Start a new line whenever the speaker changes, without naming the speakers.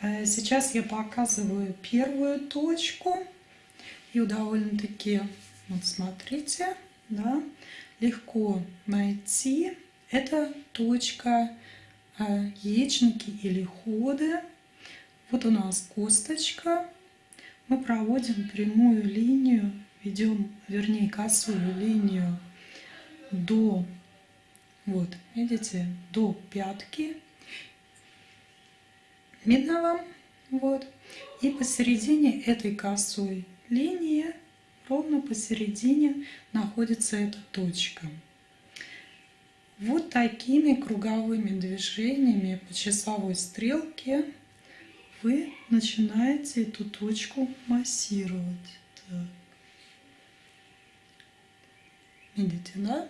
Э, сейчас я показываю первую точку. И довольно-таки, вот смотрите, да, легко найти. Это точка э, яичники или ходы. Вот у нас косточка. Мы проводим прямую линию, ведем, вернее, косую линию до, вот, видите, до пятки. Вам? Вот. И посередине этой косой линии, ровно посередине, находится эта точка. Вот такими круговыми движениями по часовой стрелке вы начинаете эту точку массировать. Так. Видите, да?